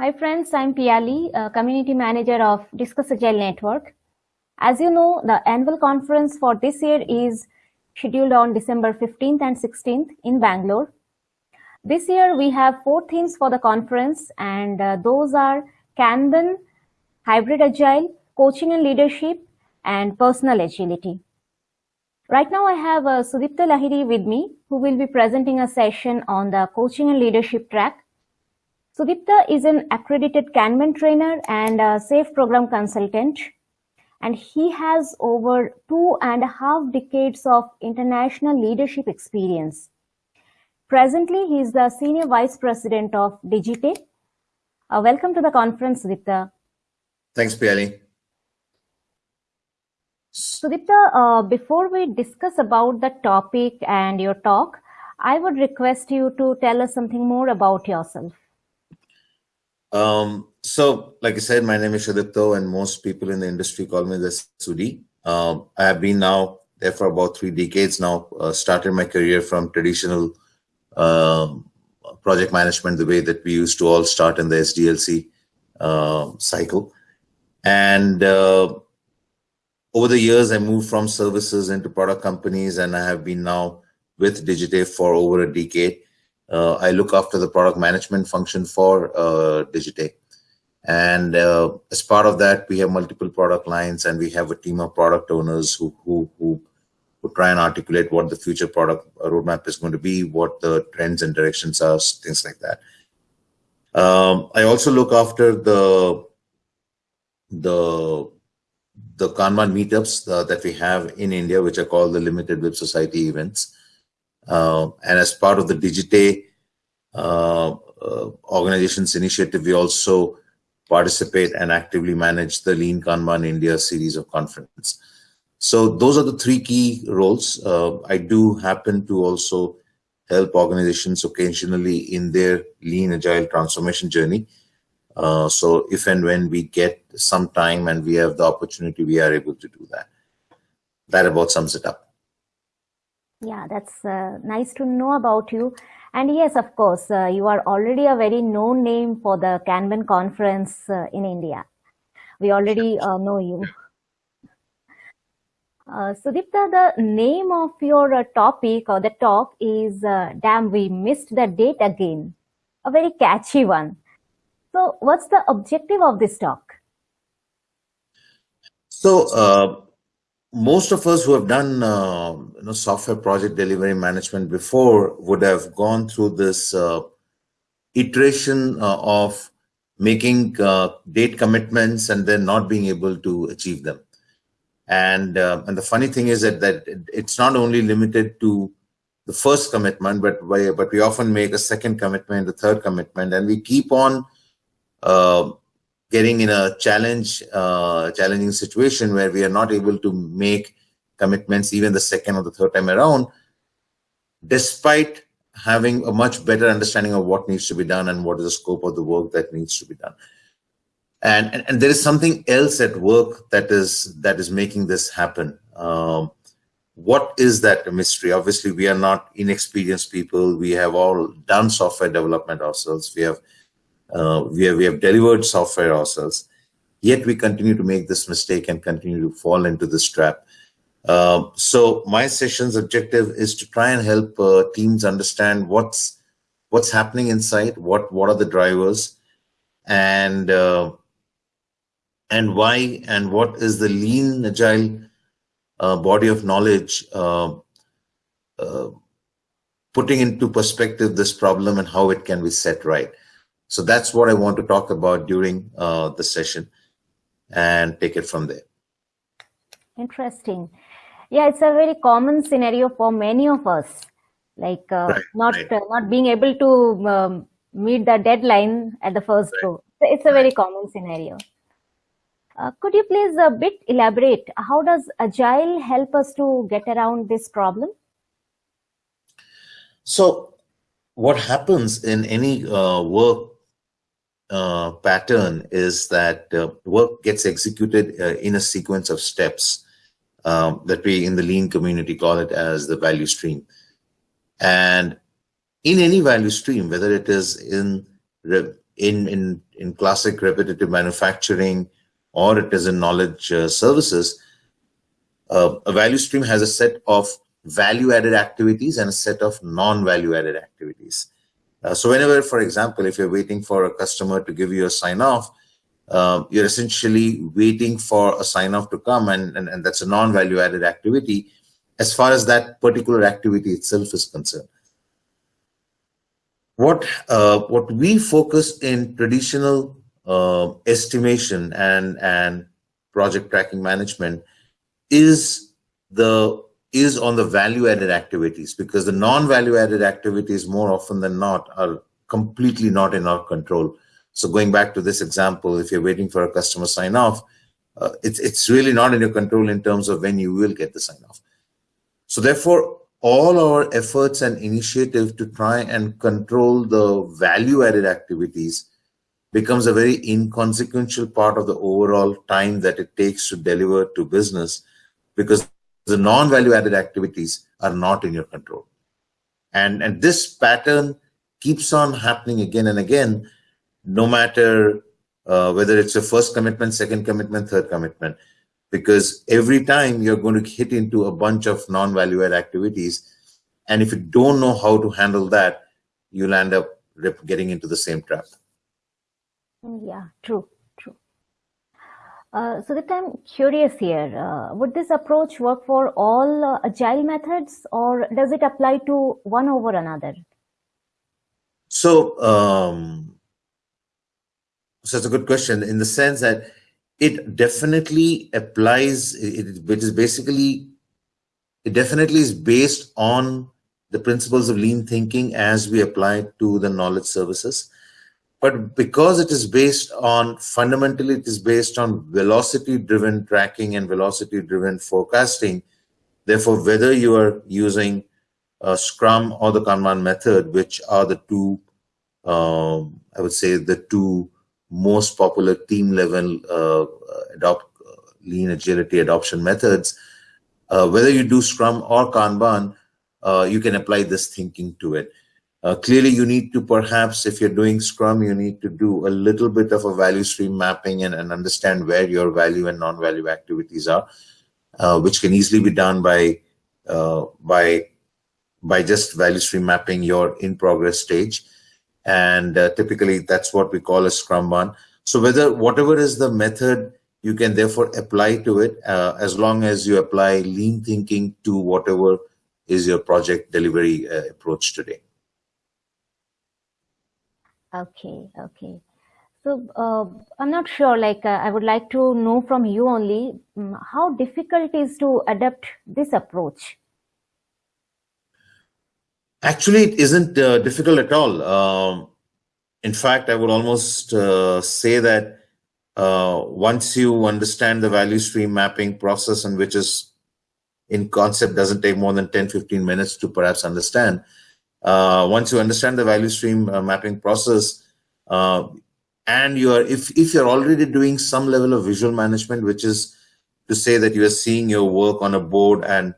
Hi friends, I'm Piali, Community Manager of Discuss Agile Network. As you know, the annual conference for this year is scheduled on December 15th and 16th in Bangalore. This year we have four themes for the conference and uh, those are Kanban, Hybrid Agile, Coaching and Leadership, and Personal Agility. Right now I have uh, Sudipta Lahiri with me who will be presenting a session on the Coaching and Leadership track Sudipta is an accredited Kanban trainer and a SAFe program consultant, and he has over two and a half decades of international leadership experience. Presently, he is the Senior Vice President of Digite. Uh, welcome to the conference, Sudipta. Thanks, Piali. Sudipta, uh, before we discuss about the topic and your talk, I would request you to tell us something more about yourself. Um, so, like I said, my name is Sudipto, and most people in the industry call me the Sudi. Um, I have been now there for about three decades now. Uh, started my career from traditional um, project management, the way that we used to all start in the SDLC uh, cycle. And uh, over the years, I moved from services into product companies, and I have been now with Digite for over a decade. Uh, I look after the product management function for uh, Digite. And uh, as part of that, we have multiple product lines and we have a team of product owners who, who, who, who try and articulate what the future product roadmap is going to be, what the trends and directions are, things like that. Um, I also look after the the the Kanban meetups uh, that we have in India, which are called the Limited WIP Society events. Uh, and as part of the Digite uh, uh, organization's initiative, we also participate and actively manage the Lean Kanban India series of conference. So those are the three key roles. Uh, I do happen to also help organizations occasionally in their lean agile transformation journey. Uh, so if and when we get some time and we have the opportunity, we are able to do that. That about sums it up. Yeah, that's uh, nice to know about you. And yes, of course, uh, you are already a very known name for the Kanban conference uh, in India. We already uh, know you. Uh, Sudipta, the name of your uh, topic or the talk is uh, Damn, We Missed the Date Again. A very catchy one. So what's the objective of this talk? So most of us who have done uh, you know, software project delivery management before would have gone through this uh, iteration uh, of making uh, date commitments and then not being able to achieve them. And uh, and the funny thing is that that it's not only limited to the first commitment, but but we often make a second commitment, a third commitment, and we keep on uh, getting in a challenge, uh, challenging situation where we are not able to make commitments even the second or the third time around, despite having a much better understanding of what needs to be done and what is the scope of the work that needs to be done. And, and, and there is something else at work that is that is making this happen. Um, what is that mystery? Obviously, we are not inexperienced people. We have all done software development ourselves. We have uh, we, have, we have delivered software ourselves, yet we continue to make this mistake and continue to fall into this trap. Uh, so my session's objective is to try and help uh, teams understand what's what's happening inside, what what are the drivers, and uh, and why, and what is the lean agile uh, body of knowledge uh, uh, putting into perspective this problem and how it can be set right. So that's what I want to talk about during uh, the session and take it from there. Interesting. Yeah, it's a very common scenario for many of us, like uh, right, not right. Uh, not being able to um, meet the deadline at the first right. go. It's a very common scenario. Uh, could you please a bit elaborate? How does Agile help us to get around this problem? So, what happens in any uh, work uh, pattern is that uh, work gets executed uh, in a sequence of steps um, that we in the lean community call it as the value stream. And in any value stream, whether it is in in, in, in classic repetitive manufacturing or it is in knowledge uh, services, uh, a value stream has a set of value added activities and a set of non value added activities. Uh, so whenever, for example, if you're waiting for a customer to give you a sign off, uh, you're essentially waiting for a sign off to come and, and, and that's a non value added activity as far as that particular activity itself is concerned. What, uh, what we focus in traditional uh, estimation and, and project tracking management is the is on the value added activities because the non value added activities more often than not are completely not in our control. So going back to this example, if you're waiting for a customer sign off, uh, it's, it's really not in your control in terms of when you will get the sign off. So therefore, all our efforts and initiative to try and control the value added activities becomes a very inconsequential part of the overall time that it takes to deliver to business because the non-value added activities are not in your control. And, and this pattern keeps on happening again and again, no matter uh, whether it's your first commitment, second commitment, third commitment, because every time you're going to hit into a bunch of non-value add activities. And if you don't know how to handle that, you'll end up getting into the same trap. Yeah, true. Uh, so that I'm curious here, uh, would this approach work for all uh, agile methods or does it apply to one over another? So, um, so it's a good question in the sense that it definitely applies, it, it is basically, it definitely is based on the principles of lean thinking as we apply it to the knowledge services but because it is based on fundamentally it is based on velocity driven tracking and velocity driven forecasting therefore whether you are using a scrum or the kanban method which are the two um, i would say the two most popular team level uh, adopt uh, lean agility adoption methods uh, whether you do scrum or kanban uh, you can apply this thinking to it uh, clearly, you need to perhaps, if you're doing Scrum, you need to do a little bit of a value stream mapping and, and understand where your value and non-value activities are, uh, which can easily be done by uh, by by just value stream mapping your in progress stage. And uh, typically, that's what we call a Scrumban. So whether whatever is the method, you can therefore apply to it uh, as long as you apply lean thinking to whatever is your project delivery uh, approach today. Okay, okay. So uh, I'm not sure, like uh, I would like to know from you only, um, how difficult is to adapt this approach? Actually, it isn't uh, difficult at all. Um, in fact, I would almost uh, say that uh, once you understand the value stream mapping process and which is in concept doesn't take more than 10, 15 minutes to perhaps understand, once you understand the value stream uh, mapping process, uh, and you are if if you're already doing some level of visual management, which is to say that you are seeing your work on a board and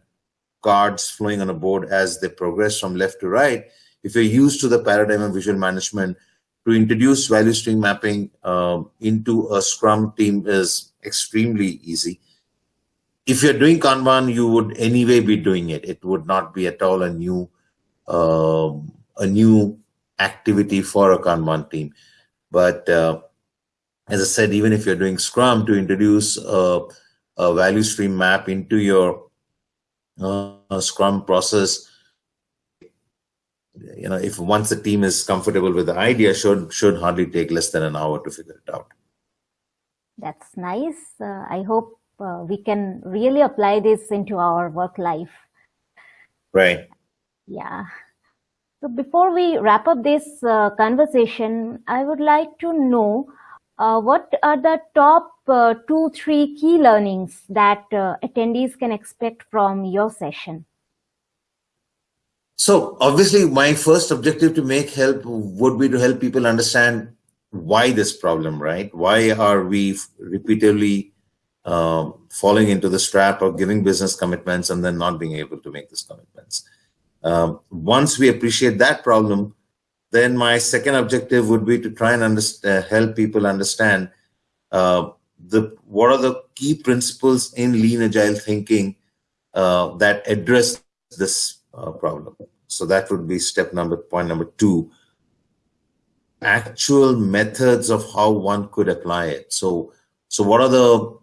cards flowing on a board as they progress from left to right. If you're used to the paradigm of visual management, to introduce value stream mapping um, into a Scrum team is extremely easy. If you're doing Kanban, you would anyway be doing it. It would not be at all a new um, a new activity for a Kanban team. But uh, as I said, even if you're doing Scrum to introduce a, a value stream map into your uh, Scrum process, you know, if once the team is comfortable with the idea, should should hardly take less than an hour to figure it out. That's nice. Uh, I hope uh, we can really apply this into our work life. Right. Yeah. So before we wrap up this uh, conversation, I would like to know uh, what are the top uh, two, three key learnings that uh, attendees can expect from your session? So obviously my first objective to make help would be to help people understand why this problem, right? Why are we repeatedly um, falling into the trap of giving business commitments and then not being able to make these commitments? Um, once we appreciate that problem, then my second objective would be to try and uh, help people understand uh, the what are the key principles in lean agile thinking uh, that address this uh, problem. So that would be step number point number two. Actual methods of how one could apply it. So so what are the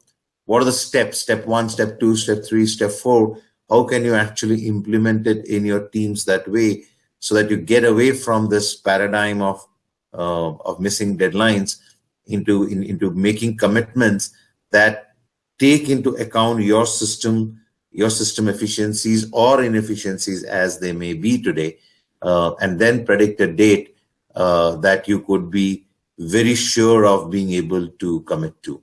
what are the steps? Step one, step two, step three, step four. How can you actually implement it in your teams that way so that you get away from this paradigm of uh, of missing deadlines into in, into making commitments that take into account your system your system efficiencies or inefficiencies as they may be today uh, and then predict a date uh, that you could be very sure of being able to commit to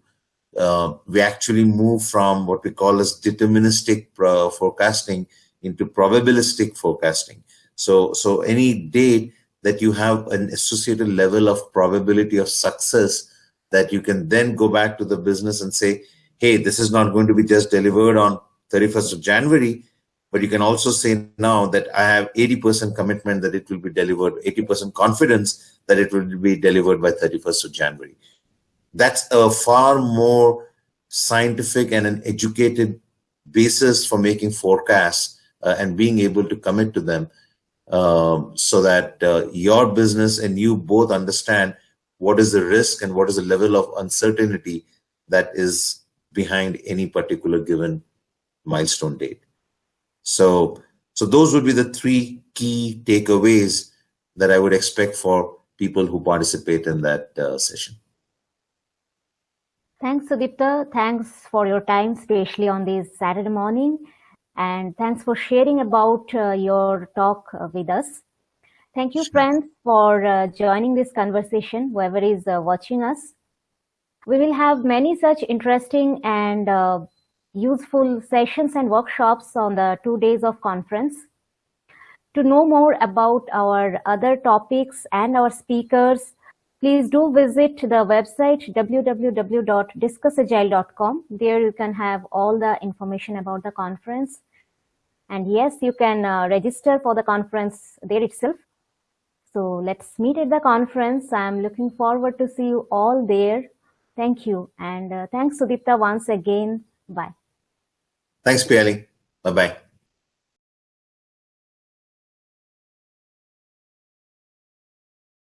uh, we actually move from what we call as deterministic uh, forecasting into probabilistic forecasting so, so any date that you have an associated level of probability of success that you can then go back to the business and say, hey, this is not going to be just delivered on 31st of January, but you can also say now that I have 80% commitment that it will be delivered, 80% confidence that it will be delivered by 31st of January. That's a far more scientific and an educated basis for making forecasts uh, and being able to commit to them um, so that uh, your business and you both understand what is the risk and what is the level of uncertainty that is behind any particular given milestone date. So, so those would be the three key takeaways that I would expect for people who participate in that uh, session. Thanks, Sudipta. Thanks for your time, especially on this Saturday morning and thanks for sharing about uh, your talk uh, with us. Thank you, friends, for uh, joining this conversation, whoever is uh, watching us. We will have many such interesting and uh, useful sessions and workshops on the two days of conference. To know more about our other topics and our speakers, please do visit the website www.discussagile.com. There you can have all the information about the conference and yes, you can uh, register for the conference there itself. So let's meet at the conference. I'm looking forward to see you all there. Thank you. And uh, thanks, Sudipta, once again. Bye. Thanks, Piali. Bye-bye.